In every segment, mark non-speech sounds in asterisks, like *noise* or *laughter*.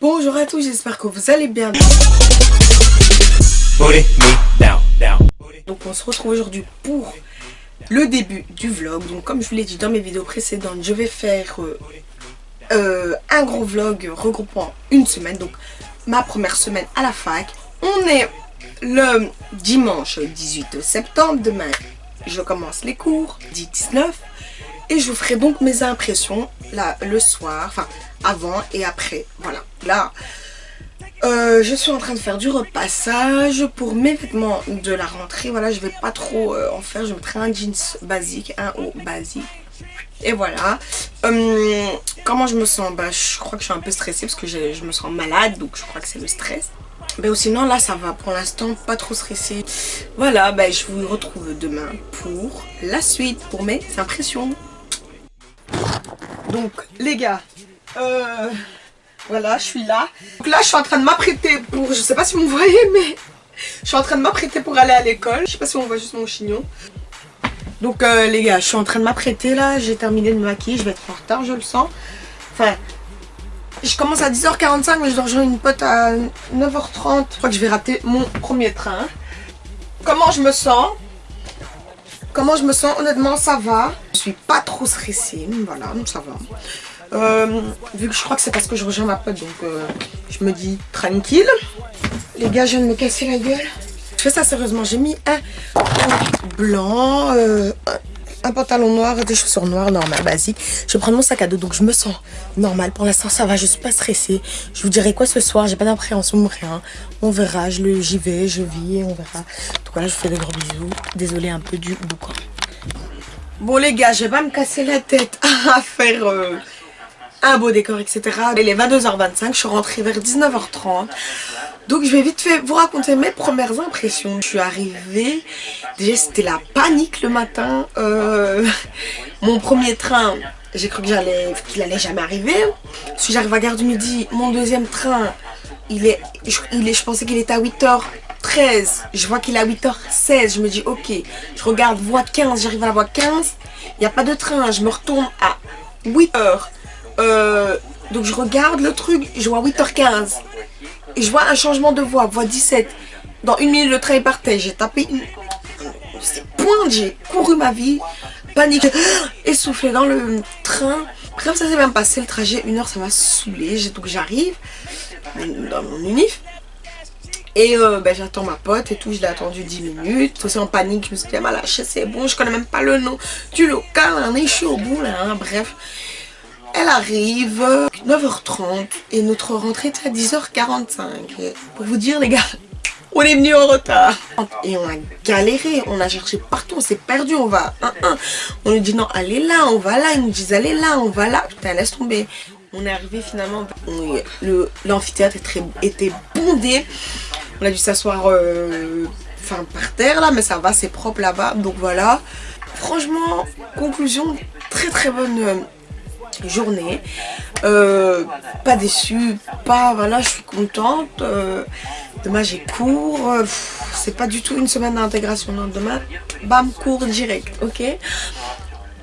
Bonjour à tous, j'espère que vous allez bien. Donc on se retrouve aujourd'hui pour le début du vlog. Donc comme je vous l'ai dit dans mes vidéos précédentes, je vais faire euh, euh, un gros vlog regroupant une semaine. Donc ma première semaine à la fac. On est le dimanche 18 septembre. Demain, je commence les cours, 10-19. Et je vous ferai donc mes impressions là, le soir, enfin avant et après. Voilà, là, euh, je suis en train de faire du repassage pour mes vêtements de la rentrée. Voilà, je vais pas trop euh, en faire. Je mettrai un jeans basique, un haut basique. Et voilà. Hum, comment je me sens? Bah, Je crois que je suis un peu stressée parce que je me sens malade. Donc je crois que c'est le stress. Mais sinon là ça va pour l'instant, pas trop stressée. Voilà, bah, je vous retrouve demain pour la suite, pour mes impressions. Donc les gars, euh, voilà, je suis là. Donc là, je suis en train de m'apprêter pour... Je sais pas si vous me voyez, mais... Je suis en train de m'apprêter pour aller à l'école. Je sais pas si on voit juste mon chignon. Donc euh, les gars, je suis en train de m'apprêter là. J'ai terminé de me maquiller. Je vais être en retard, je le sens. Enfin, je commence à 10h45, mais je dois rejoindre une pote à 9h30. Je crois que je vais rater mon premier train. Comment je me sens? Comment je me sens Honnêtement, ça va. Je suis pas trop stressée. Voilà, ça va. Euh, vu que je crois que c'est parce que je rejoins ma pote, donc euh, je me dis tranquille. Les gars, je viens de me casser la gueule. Je fais ça sérieusement. J'ai mis un blanc, euh, un pantalon noir, des chaussures noires, normal, basique. Je vais prendre mon sac à dos, donc je me sens normal. Pour l'instant, ça va, je suis pas stressée. Je vous dirai quoi ce soir, j'ai pas d'appréhension, rien. On verra, j'y vais, je vis, on verra. Donc voilà, je vous fais des gros bisous. Désolée un peu du boucan. Bon les gars, je vais pas me casser la tête à *laughs* faire un beau décor, etc. Il est 22h25, je suis rentrée vers 19h30. Donc je vais vite fait vous raconter mes premières impressions. Je suis arrivée, déjà c'était la panique le matin. Euh, mon premier train, j'ai cru qu'il allait, jamais arriver. Si j'arrive à Gare du Midi, mon deuxième train, il est, je, il est, je pensais qu'il était à 8h13. Je vois qu'il est à 8h16. Je me dis ok, je regarde voie 15, j'arrive à la voie 15. Il n'y a pas de train, je me retourne à 8h. Euh, donc je regarde le truc, je vois 8h15. Et je vois un changement de voix, voix 17. Dans une minute, le train est parti. J'ai tapé une... Point, j'ai couru ma vie, paniqué, *gasps* essoufflé dans le train. Bref, ça s'est même passé le trajet, une heure, ça m'a saoulé. Donc j'arrive dans mon unif. Et euh, ben, j'attends ma pote et tout, je l'ai attendu 10 minutes. C'est en panique, je me suis dit, mal lâché, c'est bon, je connais même pas le nom du local, je suis au bout là, hein, bref. Elle arrive 9h30 et notre rentrée est à 10h45. Pour vous dire les gars, on est venu en retard. Et on a galéré, on a cherché partout, on s'est perdu, on va On nous dit non, allez là, on va là. Ils nous disent allez là, on va là. Putain, laisse tomber. On est arrivé finalement, l'amphithéâtre était bondé. On a dû s'asseoir euh, par terre là, mais ça va, c'est propre là-bas. Donc voilà. Franchement, conclusion, très très bonne euh, journée. Euh, pas déçue, pas voilà, je suis contente. Euh, demain j'ai cours. Euh, c'est pas du tout une semaine d'intégration. Demain, bam, cours direct, ok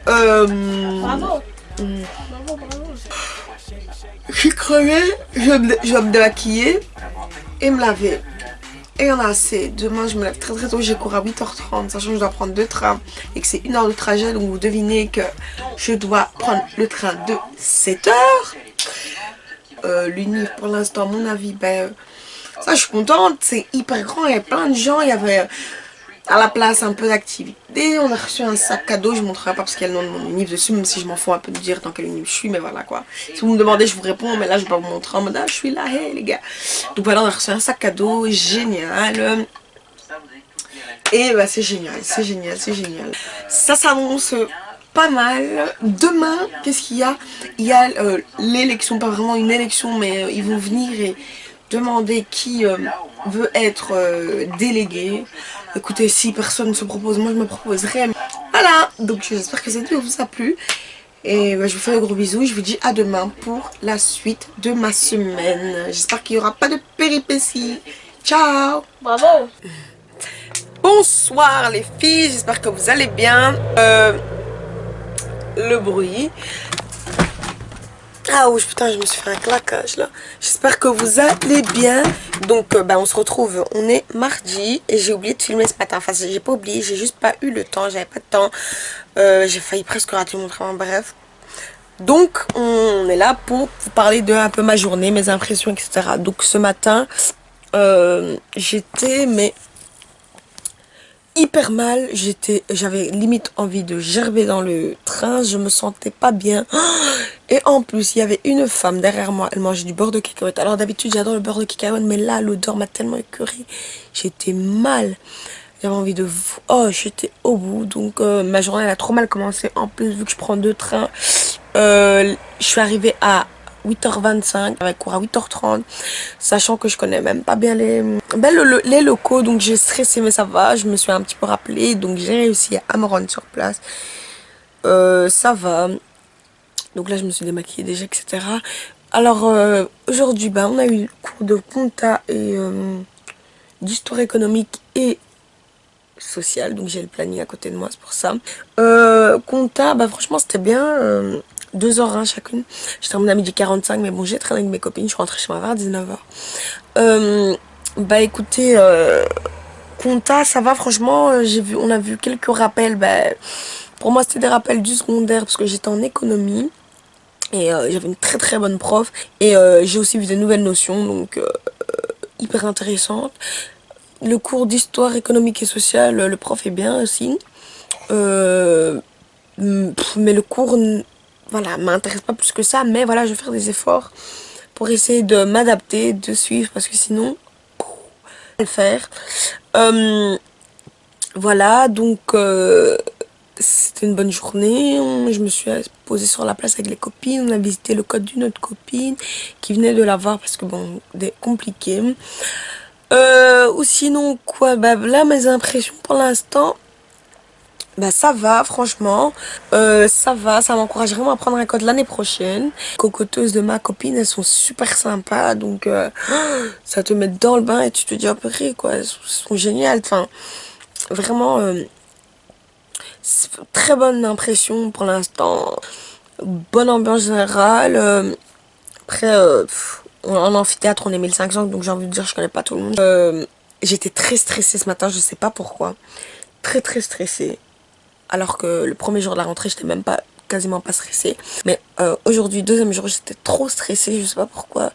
Bravo. Je suis crevée, je vais me démaquiller et me laver. Et on a assez. Demain, je me lève très très tôt. J'ai cours à 8h30, sachant que je dois prendre deux trains et que c'est une heure de trajet. Donc vous devinez que je dois prendre le train de 7h. Euh, L'unif, pour l'instant, à mon avis, ben, ça je suis contente. C'est hyper grand, il y a plein de gens. Il y avait à la place un peu d'activité. On a reçu un sac cadeau, je ne montrerai pas parce qu'il y a nom de mon unif dessus, même si je m'en fous un peu de dire dans quel unif je suis, mais voilà quoi. Si vous me demandez, je vous réponds, mais là je vais pas vous montrer en mode ah, je suis là, hey les gars. Donc voilà, on a reçu un sac cadeau, génial. Et bah c'est génial, c'est génial, c'est génial. Ça s'annonce pas mal. Demain, qu'est-ce qu'il y a? Il y a euh, l'élection, pas vraiment une élection, mais euh, ils vont venir et demander qui euh, veut être délégué. Écoutez, si personne ne se propose, moi je me proposerai. Voilà, donc j'espère que cette vidéo vous a plu. Et bah, je vous fais un gros bisou. Je vous dis à demain pour la suite de ma semaine. J'espère qu'il n'y aura pas de péripéties. Ciao Bravo Bonsoir les filles, j'espère que vous allez bien. Euh, le bruit. Ah oui, putain, je me suis fait un claquage là. J'espère que vous allez bien. Donc, euh, bah, on se retrouve. On est mardi et j'ai oublié de filmer ce matin. Enfin, j'ai pas oublié, j'ai juste pas eu le temps. J'avais pas de temps. Euh, j'ai failli presque rater mon travail. Bref. Donc, on est là pour vous parler de un peu ma journée, mes impressions, etc. Donc, ce matin, euh, j'étais, mais hyper mal. J'étais, j'avais limite envie de gerber dans le train. Je me sentais pas bien. *gasps* Et en plus, il y avait une femme derrière moi. Elle mangeait du beurre de cacahuète. Alors d'habitude, j'adore le beurre de cacahuète, mais là, l'odeur m'a tellement écœurée. J'étais mal. J'avais envie de... Oh, j'étais au bout. Donc, euh, ma journée, a trop mal commencé. En plus, vu que je prends deux trains, euh, je suis arrivée à 8h25 avec cours à 8h30 sachant que je connais même pas bien les, ben, les locaux donc j'ai stressé mais ça va je me suis un petit peu rappelé donc j'ai réussi à me rendre sur place. Euh, ça va. Donc là je me suis démaquillée déjà etc alors euh, aujourd'hui ben, on a eu cours de compta et euh, d'histoire économique et sociale donc j'ai le planning à côté de moi c'est pour ça. Compta bah franchement c'était bien deux heures hein, chacune. Termine à midi 45, mais bon, j'ai traîné avec mes copines, je suis rentrée chez moi vers 19h. Euh, bah écoutez, euh, ça va, franchement, euh, vu, on a vu quelques rappels. Bah, pour moi, c'était des rappels du secondaire parce que j'étais en économie. Et j'avais une très très bonne prof. Et j'ai aussi vu des nouvelles notions, donc hyper intéressantes. Le cours d'histoire économique et sociale, le prof est bien aussi. mais le cours voilà, m'intéresse pas plus que ça, mais voilà, je vais faire des efforts pour essayer de m'adapter, de suivre, parce que sinon, le faire. Euh, voilà, donc euh, c'était une bonne journée. Je me suis posée sur la place avec les copines. On a visité le code d'une autre copine qui venait de la voir parce que bon, compliqué. Euh, ou sinon, quoi, bah là, mes impressions pour l'instant, bah ça va franchement. Euh, ça va ça m'encourage vraiment à prendre un code l'année prochaine. Cocoteuses de ma copine elles sont super sympas donc euh, *gasps* ça te met dans le bain et tu te dis après quoi elles sont géniales. Enfin vraiment euh, très bonne impression pour l'instant. Bonne ambiance générale. Après en amphithéâtre on est 1500 donc j'ai envie de dire je connais pas tout le monde. J'étais très stressée ce matin je sais pas pourquoi. Très très stressée alors que le premier jour de la rentrée j'étais même pas quasiment pas stressée mais euh, aujourd'hui deuxième jour j'étais trop stressée je sais pas pourquoi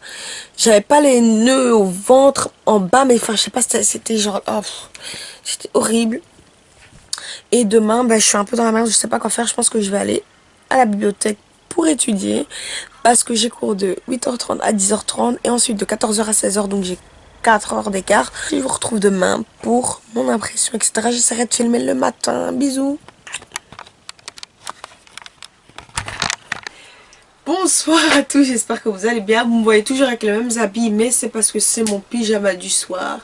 j'avais pas les nœuds au ventre en bas mais enfin je sais pas c'était genre oh, c'était horrible et demain bah, je suis un peu dans la merde je sais pas quoi faire je pense que je vais aller à la bibliothèque pour étudier parce que j'ai cours de 8h30 à 10h30 et ensuite de 14h à 16h donc j'ai 4 heures d'écart. Je vous retrouve demain pour mon impression, etc. J'essaierai de filmer le matin. Bisous Bonsoir à tous, j'espère que vous allez bien. Vous me voyez toujours avec les mêmes habits, mais c'est parce que c'est mon pyjama du soir.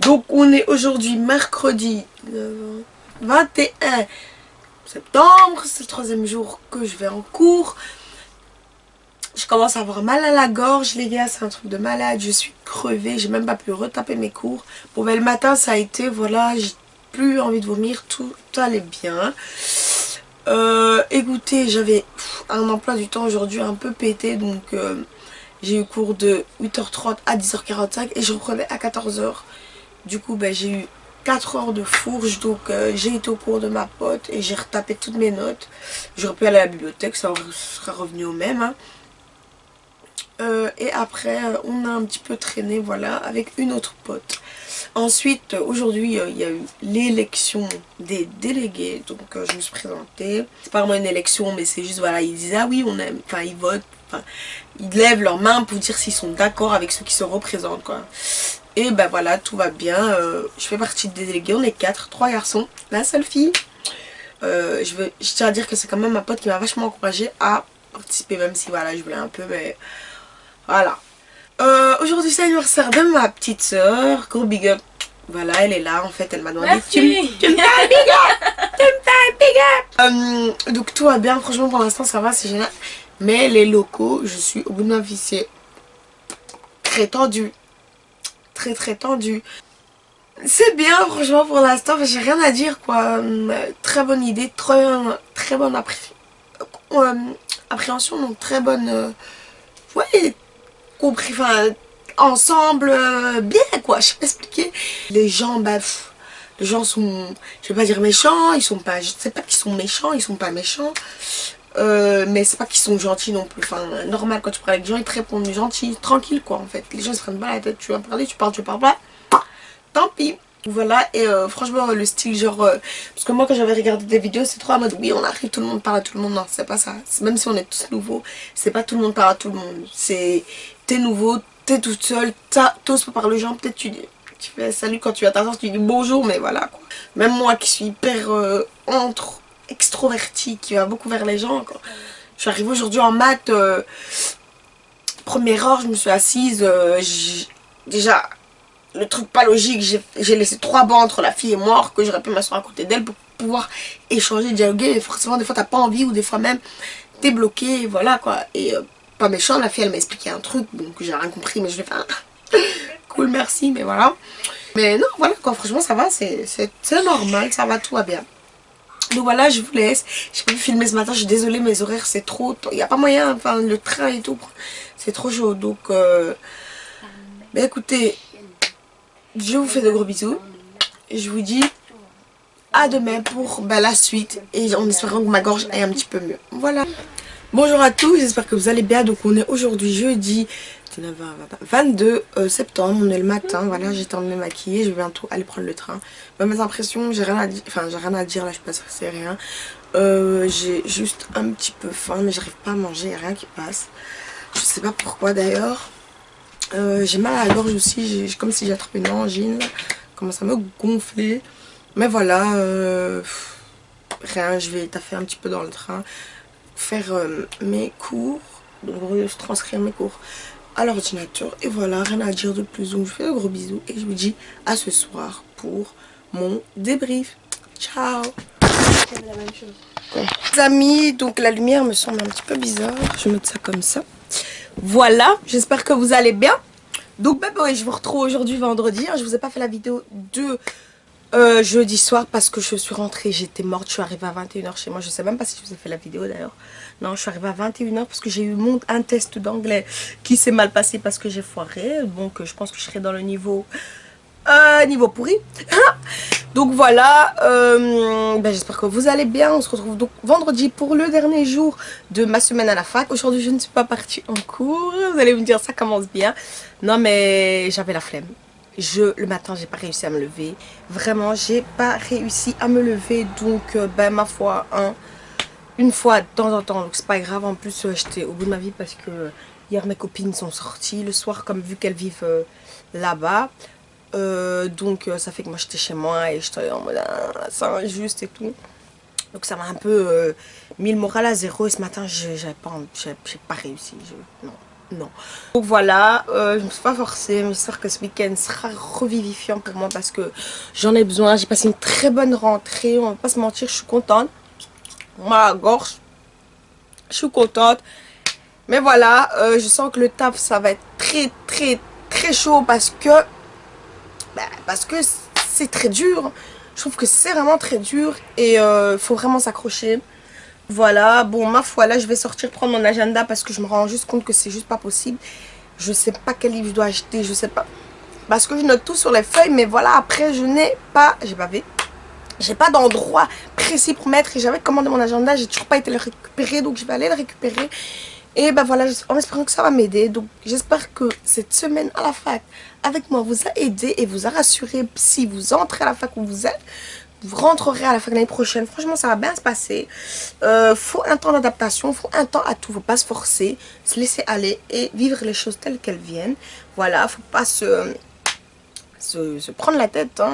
Donc on est aujourd'hui mercredi 21 septembre. C'est le troisième jour que je vais en cours. Je commence à avoir mal à la gorge, les gars, c'est un truc de malade. Je suis crevée, j'ai même pas pu retaper mes cours. Bon, ben le matin, ça a été, voilà, j'ai plus envie de vomir, tout allait bien. Euh, écoutez, j'avais un emploi du temps aujourd'hui un peu pété, donc euh, j'ai eu cours de 8h30 à 10h45 et je reprenais à 14h. Du coup, ben, j'ai eu 4 heures de fourche, donc euh, j'ai été au cours de ma pote et j'ai retapé toutes mes notes. J'aurais pu aller à la bibliothèque, ça serait revenu au même. Hein. Euh, et après, on a un petit peu traîné, voilà, avec une autre pote. Ensuite, aujourd'hui, euh, il y a eu l'élection des délégués. Donc, euh, je me suis présentée. C'est pas vraiment une élection, mais c'est juste, voilà, ils disent, ah oui, on aime, enfin, ils votent. ils lèvent leurs mains pour dire s'ils sont d'accord avec ceux qui se représentent, quoi. Et ben voilà, tout va bien. Euh, je fais partie des délégués, on est quatre, trois garçons, la seule fille. je, veux, je tiens à dire que c'est quand même ma pote qui m'a vachement encouragée à participer, même si, voilà, je voulais un peu, mais voilà. Euh, aujourd'hui c'est l'anniversaire de ma petite soeur. Gros big up. Voilà, elle est là en fait, elle m'a demandé tu, me fais big up Tu me fais big up euh, Donc tout va bien, franchement pour l'instant ça va, c'est génial. Mais les locaux, je suis au bout de ma vie, c'est très tendu. Très très tendu. C'est bien franchement pour l'instant, j'ai rien à dire quoi. Euh, très bonne idée, très, très bonne appréhension, donc très bonne... Ouais, compris, enfin, ensemble, euh, bien quoi, je sais pas expliquer. Les gens, bah, les gens sont, je vais pas dire méchants, ils sont pas, je sais pas qu'ils sont méchants, ils sont pas méchants. Euh, mais c'est pas qu'ils sont gentils non plus. Enfin, normal, quand tu parles avec des gens, ils te répondent gentils, tranquille quoi en fait. Les gens se prennent pas la tête, tu vas parler, tu parles, tu parles pas. Tant pis. Voilà, et euh, franchement, le style, genre... Euh, parce que moi, quand j'avais regardé des vidéos, c'est trop en mode, oui, on arrive, tout le monde parle à tout le monde. Non, c'est pas ça. Même si on est tous nouveaux, c'est pas tout le monde parle à tout le monde. C'est... T'es nouveau, t'es toute seule, t'oses pas parler aux gens, peut-être tu dis... Tu fais salut quand tu as ta tu dis bonjour, mais voilà quoi. Même moi qui suis hyper entre extrovertie, qui va beaucoup vers les gens. Je suis arrivée aujourd'hui en maths, euh, première heure, je me suis assise, euh, déjà, le truc pas logique, j'ai laissé trois bancs entre la fille et moi, que j'aurais pu m'asseoir à côté d'elle pour pouvoir échanger, dialoguer, et forcément des fois t'as pas envie, ou des fois même t'es bloqué, voilà quoi, et euh, pas méchant, la fille elle m'a expliqué un truc, bon, que j'ai rien compris, mais je vais faire *laughs* cool, merci, mais voilà. Mais non, voilà quoi, franchement ça va, c'est normal, ça va, tout va bien. Donc voilà, je vous laisse. J'ai pas pu filmer ce matin, je suis désolée, mes horaires c'est trop... Il n'y a pas moyen, enfin le train et tout, c'est trop chaud. Donc, euh... ben, écoutez, je vous fais de gros bisous. Je vous dis à demain pour ben, la suite. Et en espérant que ma gorge aille un petit peu mieux. Voilà. Bonjour à tous, j'espère que vous allez bien. Donc on est aujourd'hui jeudi 22 euh, septembre, on est le matin, voilà, j'ai de me maquiller, je vais bientôt aller prendre le train. mes impressions, j'ai rien à dire, enfin j'ai rien à dire là, je passe c'est rien. Euh, j'ai juste un petit peu faim, mais j'arrive pas à manger, rien qui passe. Je sais pas pourquoi d'ailleurs. Euh, j'ai mal à la gorge aussi, comme si j'attrapais une angine, commence à me gonfler. Mais voilà, rien, je vais taffer un petit peu dans le train, faire mes cours, donc transcrire mes cours à l'ordinateur. Et voilà, rien à dire de plus. Donc je vous fais de gros bisous et je vous dis à ce soir pour mon débrief. Ciao Les amis, donc la lumière me semble un petit peu bizarre. Je vais mettre ça comme ça. Voilà, j'espère que vous allez bien. Donc bah, bah je vous retrouve aujourd'hui vendredi. Hein. Je vous ai pas fait la vidéo de euh, jeudi soir parce que je suis rentrée, j'étais morte, je suis arrivée à 21h chez moi, je sais même pas si je vous ai fait la vidéo d'ailleurs. Non, je suis arrivée à 21h parce que j'ai eu un test d'anglais qui s'est mal passé parce que j'ai foiré. Donc je pense que je serai dans le niveau, euh, niveau pourri. *laughs* donc voilà, euh, ben, j'espère que vous allez bien. On se retrouve donc vendredi pour le dernier jour de ma semaine à la fac. Aujourd'hui je ne suis pas partie en cours, vous allez me dire ça commence bien. Non mais j'avais la flemme je le matin j'ai pas réussi à me lever vraiment j'ai pas réussi à me lever donc euh, ben ma foi hein, une fois de temps en temps donc c'est pas grave en plus j'étais au bout de ma vie parce que hier mes copines sont sorties le soir comme vu qu'elles vivent là-bas donc ça fait que moi j'étais chez moi et j'étais en mode ah, c'est injuste et tout donc ça m'a un peu mis le moral à zéro et ce matin j'avais pas, pas réussi non non. Donc voilà, euh, je me suis pas forcée, j'espère que ce week-end sera revivifiant pour moi parce que j'en ai besoin. J'ai passé une très bonne rentrée, on va pas se mentir, je suis contente. Ma gorge, je suis contente. Mais voilà, euh, je sens que le taf, ça va être très très très chaud parce que, bah, parce que c'est très dur. Je trouve que c'est vraiment très dur et il euh, faut vraiment s'accrocher. Voilà, bon ma foi là je vais sortir prendre mon agenda parce que je me rends juste compte que c'est juste pas possible. Je sais pas quel livre je dois acheter, je sais pas. Parce que je note tout sur les feuilles mais voilà après je n'ai pas, j'ai pas vu. J'ai pas d'endroit précis pour mettre et j'avais commandé mon agenda, j'ai toujours pas été le récupérer donc je vais aller le récupérer. Et ben voilà, en espérant que ça va m'aider. Donc j'espère que cette semaine à la fac avec moi vous a aidé et vous a rassuré si vous entrez à la fac où vous êtes vous rentrerez à la de l'année prochaine. Franchement, ça va bien se passer. Euh, faut un temps d'adaptation, faut un temps à tout. Faut pas se forcer, se laisser aller et vivre les choses telles qu'elles viennent. Voilà, faut pas se, se, prendre la tête. Hein.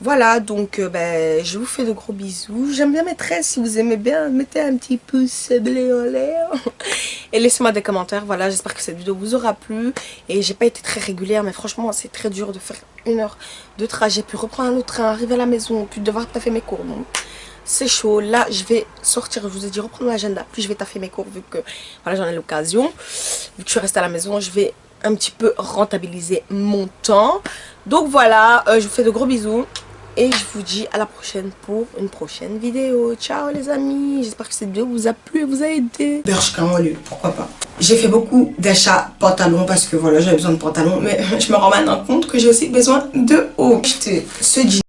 Voilà, donc euh, ben, je vous fais de gros bisous. J'aime bien mes tresses, si vous aimez bien, mettez un petit pouce bleu en l'air. *laughs* Et laissez-moi des commentaires, voilà, j'espère que cette vidéo vous aura plu. Et j'ai pas été très régulière, mais franchement, c'est très dur de faire une heure de trajet, puis reprendre un autre train, arriver à la maison, puis devoir taffer mes cours. C'est chaud. Là, je vais sortir, je vous ai dit, reprendre l'agenda, puis je vais taffer mes cours, vu que, voilà, j'en ai l'occasion. Vu que je suis restée à la maison, je vais un petit peu rentabiliser mon temps. Donc voilà, euh, je vous fais de gros bisous. Et je vous dis à la prochaine pour une prochaine vidéo. Ciao les amis. J'espère que cette vidéo vous a plu et vous a aidé. En lieu, pourquoi pas. J'ai fait beaucoup d'achats pantalons parce que voilà j'avais besoin de pantalons. Mais *laughs* je me rends maintenant compte que j'ai aussi besoin de haut. Ce jean